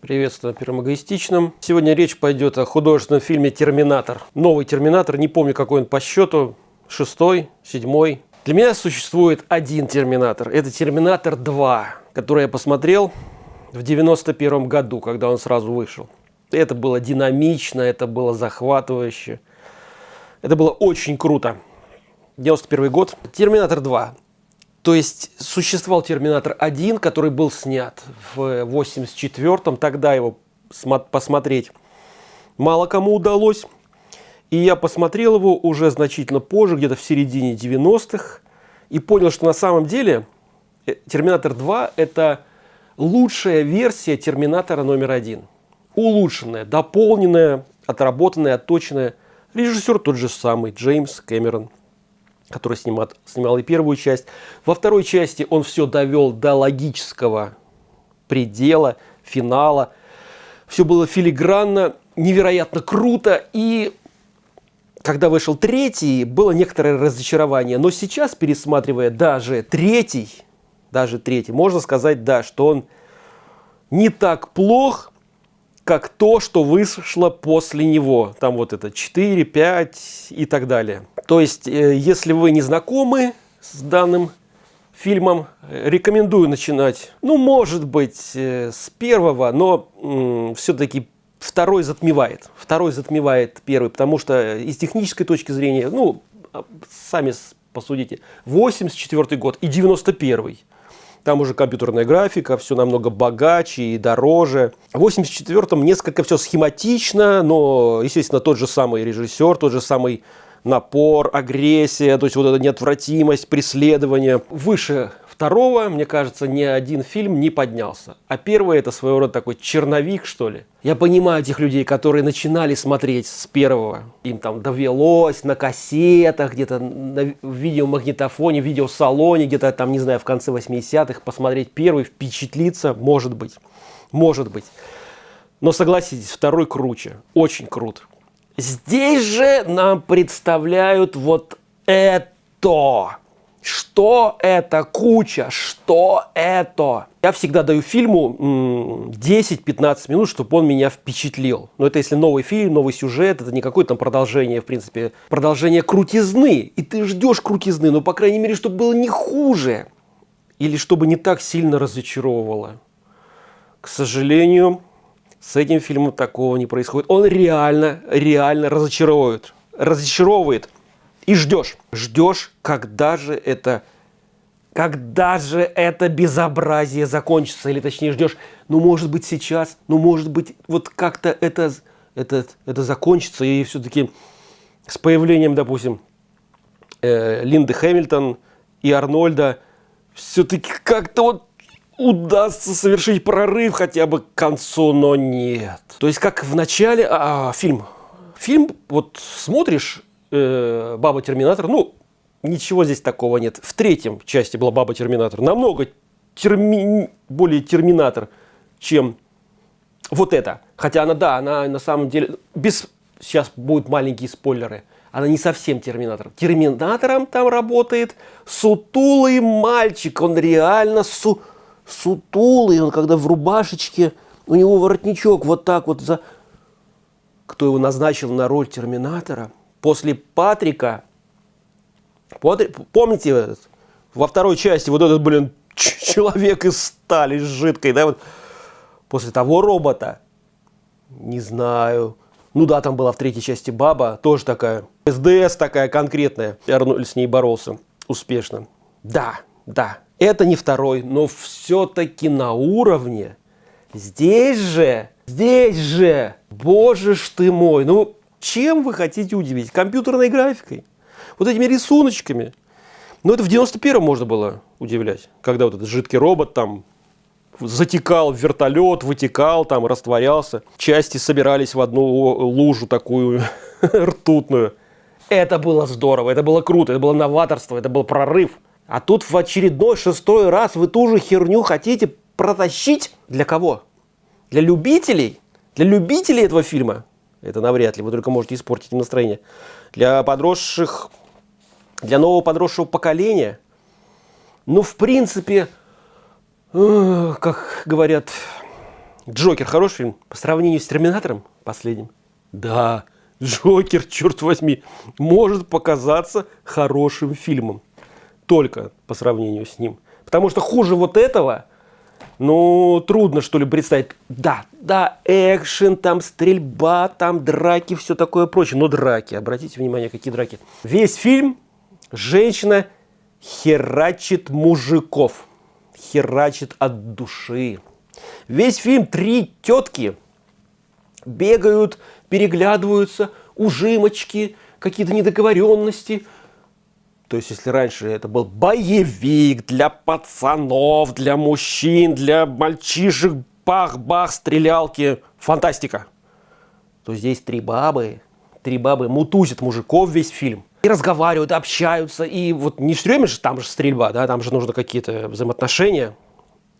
Приветствую на Первом Эгоистичном. Сегодня речь пойдет о художественном фильме «Терминатор». Новый «Терминатор», не помню какой он по счету, шестой, седьмой. Для меня существует один «Терминатор». Это «Терминатор 2», который я посмотрел в 91 году, когда он сразу вышел. Это было динамично, это было захватывающе. Это было очень круто. 91 год. «Терминатор 2». То есть существовал Терминатор 1, который был снят в 84-м, тогда его посмотреть мало кому удалось. И я посмотрел его уже значительно позже, где-то в середине 90-х, и понял, что на самом деле э, Терминатор 2 это лучшая версия Терминатора номер один. Улучшенная, дополненная, отработанная, отточенная. Режиссер тот же самый, Джеймс Кэмерон который снимал, снимал и первую часть. Во второй части он все довел до логического предела, финала. Все было филигранно, невероятно круто. И когда вышел третий, было некоторое разочарование. Но сейчас, пересматривая даже третий, даже третий, можно сказать, да, что он не так плох, как то, что вышло после него. Там вот это 4, 5 и так далее. То есть, э, если вы не знакомы с данным фильмом, рекомендую начинать, ну, может быть, э, с первого, но все-таки второй затмевает. Второй затмевает первый, потому что из технической точки зрения, ну, а, сами посудите, 84 год и 91 там уже компьютерная графика, все намного богаче и дороже. В 84-м несколько все схематично, но, естественно, тот же самый режиссер, тот же самый напор, агрессия, то есть вот эта неотвратимость, преследование. Выше второго, мне кажется, ни один фильм не поднялся. А первый это своего рода такой черновик, что ли. Я понимаю этих людей, которые начинали смотреть с первого. Им там довелось на кассетах, где-то на видеомагнитофоне, видеосалоне, где-то там, не знаю, в конце 80-х посмотреть первый, впечатлиться, может быть. Может быть. Но согласитесь, второй круче. Очень крут. Здесь же нам представляют вот это. Что это куча? Что это? Я всегда даю фильму 10-15 минут, чтобы он меня впечатлил. Но это если новый фильм, новый сюжет, это не какое-то там продолжение, в принципе, продолжение крутизны. И ты ждешь крутизны, но, по крайней мере, чтобы было не хуже. Или чтобы не так сильно разочаровывало. К сожалению, с этим фильмом такого не происходит. Он реально, реально разочаровывает. Разочаровывает и ждешь. Ждешь, когда же это когда же это безобразие закончится, или точнее ждешь, ну может быть сейчас, ну может быть вот как-то это, это, это закончится, и все-таки с появлением, допустим, э, Линды Хэмилтон и Арнольда, все-таки как-то вот удастся совершить прорыв хотя бы к концу, но нет. То есть как в начале, а, фильм, фильм вот смотришь, э, Баба Терминатор, ну, ничего здесь такого нет. В третьем части была Баба Терминатор. Намного терми... более Терминатор, чем вот это. Хотя она, да, она на самом деле, без... сейчас будут маленькие спойлеры, она не совсем Терминатор. Терминатором там работает сутулый мальчик, он реально су... сутулый, он когда в рубашечке, у него воротничок вот так вот за... Кто его назначил на роль Терминатора – после Патрика, помните, во второй части вот этот, блин, человек из стали жидкой, да, вот, после того робота, не знаю, ну да, там была в третьей части баба, тоже такая, СДС такая конкретная, Арнольд с ней боролся успешно. Да, да, это не второй, но все-таки на уровне. Здесь же, здесь же, боже ж ты мой, ну чем вы хотите удивить? Компьютерной графикой? Вот этими рисуночками? Ну, это в 91-м можно было удивлять, когда вот этот жидкий робот там затекал в вертолет, вытекал, там растворялся. Части собирались в одну лужу такую ртутную. Это было здорово, это было круто, это было новаторство, это был прорыв. А тут в очередной шестой раз вы ту же херню хотите протащить? Для кого? Для любителей? Для любителей этого фильма? Это навряд ли. Вы только можете испортить им настроение. Для подросших, для нового подросшего поколения, ну, в принципе, как говорят Джокер хороший фильм? По сравнению с Терминатором последним? Да, Джокер, черт возьми, может показаться хорошим фильмом. Только по сравнению с ним. Потому что хуже вот этого, ну, трудно что ли представить. Да, да, экшен, там стрельба, там драки, все такое прочее. Но драки, обратите внимание, какие драки. Весь фильм женщина херачит мужиков. Херачит от души. Весь фильм три тетки бегают, переглядываются, ужимочки, какие-то недоговоренности. То есть, если раньше это был боевик для пацанов, для мужчин, для мальчишек, бах-бах, стрелялки, фантастика, то здесь три бабы, три бабы мутузят мужиков весь фильм. И разговаривают, общаются, и вот не все время же там же стрельба, да, там же нужно какие-то взаимоотношения.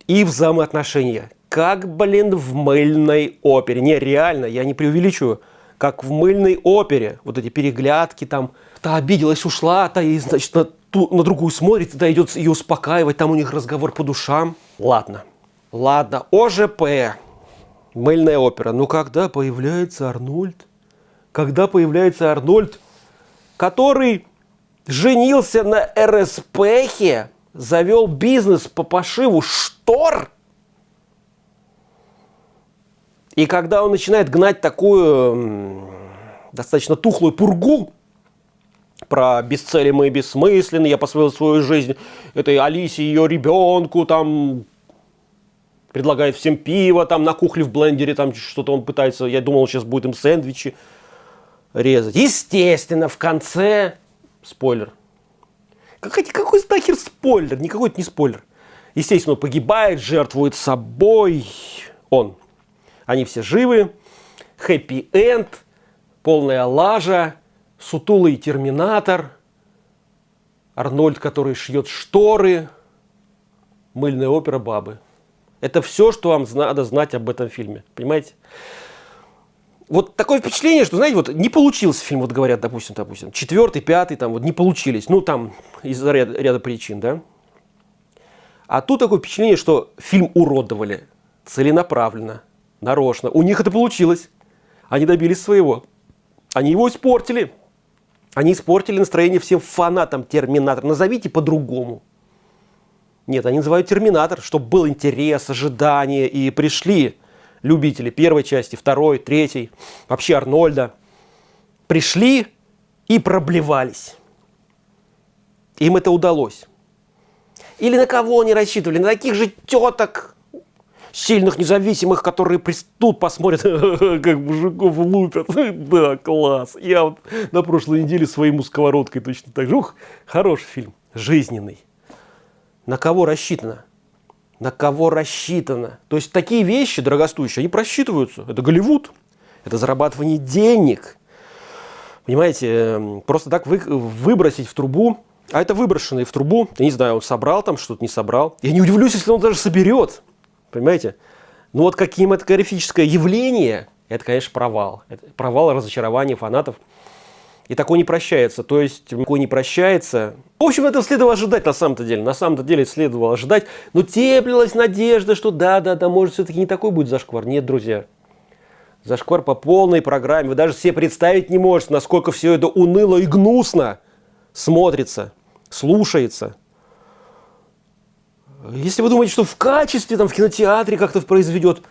И взаимоотношения как, блин, в мыльной опере. Не, реально, я не преувеличиваю. Как в мыльной опере. Вот эти переглядки там. Та обиделась, ушла, та и, значит, на, ту, на другую смотрит, та идет ее успокаивать, там у них разговор по душам. Ладно, ладно, ОЖП, мыльная опера. Ну когда появляется Арнольд? Когда появляется Арнольд, который женился на РСПхе, завел бизнес по пошиву штор – и когда он начинает гнать такую достаточно тухлую пургу про бесцелимые, бессмысленные, я посвятил свою жизнь этой Алисе, ее ребенку, там предлагает всем пиво, там на кухле в блендере, там что-то он пытается, я думал, сейчас будет им сэндвичи резать. Естественно, в конце, спойлер, какой, какой нахер спойлер? Никакой это не спойлер. Естественно, он погибает, жертвует собой. Он. Они все живы, хэппи-энд, полная лажа, сутулый терминатор, Арнольд, который шьет шторы, мыльная опера бабы. Это все, что вам надо знать об этом фильме. Понимаете? Вот такое впечатление, что, знаете, вот не получился фильм, вот говорят, допустим, допустим, четвертый, пятый, там вот не получились, ну там из-за ряда, ряда причин, да. А тут такое впечатление, что фильм уродовали целенаправленно, нарочно. У них это получилось. Они добились своего. Они его испортили. Они испортили настроение всем фанатам Терминатора. Назовите по-другому. Нет, они называют Терминатор, чтобы был интерес, ожидание. И пришли любители первой части, второй, третьей, вообще Арнольда. Пришли и проблевались. Им это удалось. Или на кого они рассчитывали? На таких же теток, сильных, независимых, которые тут посмотрят, как мужиков лупят. Да, класс. Я вот на прошлой неделе своему сковородкой точно так же. Ух, хороший фильм, жизненный. На кого рассчитано? На кого рассчитано? То есть такие вещи дорогостоящие, они просчитываются. Это Голливуд, это зарабатывание денег. Понимаете, эм, просто так вы, выбросить в трубу, а это выброшенный в трубу, я не знаю, он собрал там что-то, не собрал. Я не удивлюсь, если он даже соберет. Понимаете? Ну вот кинематографическое явление, это, конечно, провал. Это провал разочарование фанатов. И такое не прощается. То есть, такое не прощается. В общем, это следовало ожидать на самом-то деле. На самом-то деле следовало ожидать. Но теплилась надежда, что да-да-да, может, все-таки не такой будет зашквар. Нет, друзья. Зашквар по полной программе. Вы даже себе представить не можете, насколько все это уныло и гнусно смотрится, слушается. Если вы думаете, что в качестве, там, в кинотеатре как-то произведет,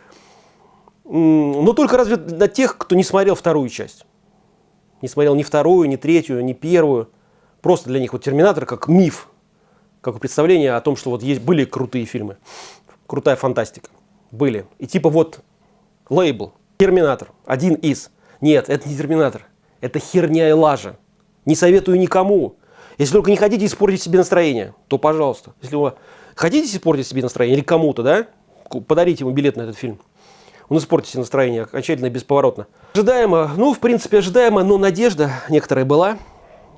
но только разве для тех, кто не смотрел вторую часть. Не смотрел ни вторую, ни третью, ни первую. Просто для них вот «Терминатор» как миф, как представление о том, что вот есть, были крутые фильмы, крутая фантастика. Были. И типа вот лейбл «Терминатор», один из. Нет, это не «Терминатор», это херня и лажа. Не советую никому. Если только не хотите испортить себе настроение, то пожалуйста. Если вы Хотите испортить себе настроение или кому-то, да? Подарите ему билет на этот фильм. Он испортит себе настроение окончательно и бесповоротно. Ожидаемо, ну, в принципе, ожидаемо, но надежда некоторая была.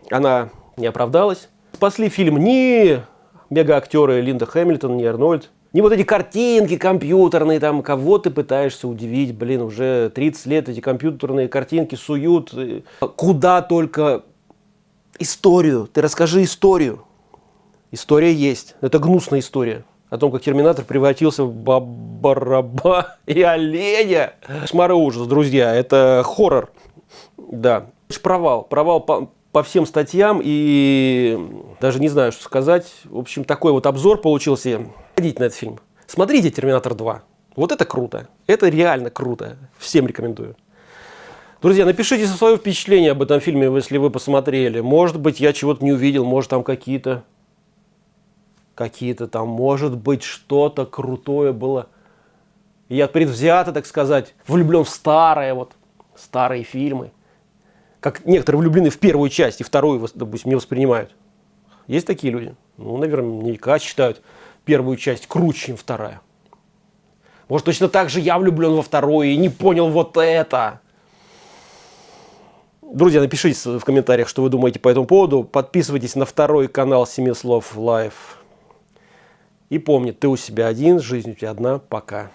Она не оправдалась. Спасли фильм не мега-актеры Линда Хэмилтон, не Арнольд. Не вот эти картинки компьютерные, там, кого ты пытаешься удивить, блин, уже 30 лет эти компьютерные картинки суют. Куда только историю, ты расскажи историю. История есть. Это гнусная история. о том, как Терминатор превратился в баба и оленя. Шмары ужас, друзья, это хоррор. Да, провал, провал по, по всем статьям и даже не знаю, что сказать. В общем, такой вот обзор получился. Ходите на этот фильм. Смотрите «Терминатор 2». Вот это круто. Это реально круто. Всем рекомендую. Друзья, напишите свое впечатление об этом фильме, если вы посмотрели. Может быть, я чего-то не увидел, может, там какие-то какие-то там, может быть, что-то крутое было. я предвзято, так сказать, влюблен в старые, вот, старые фильмы. Как некоторые влюблены в первую часть и вторую, допустим, не воспринимают. Есть такие люди? Ну, наверняка считают первую часть круче, чем вторая. Может, точно так же я влюблен во вторую и не понял вот это. Друзья, напишите в комментариях, что вы думаете по этому поводу. Подписывайтесь на второй канал Семи Слов Лайв. И помни, ты у себя один, жизнь у тебя одна. Пока.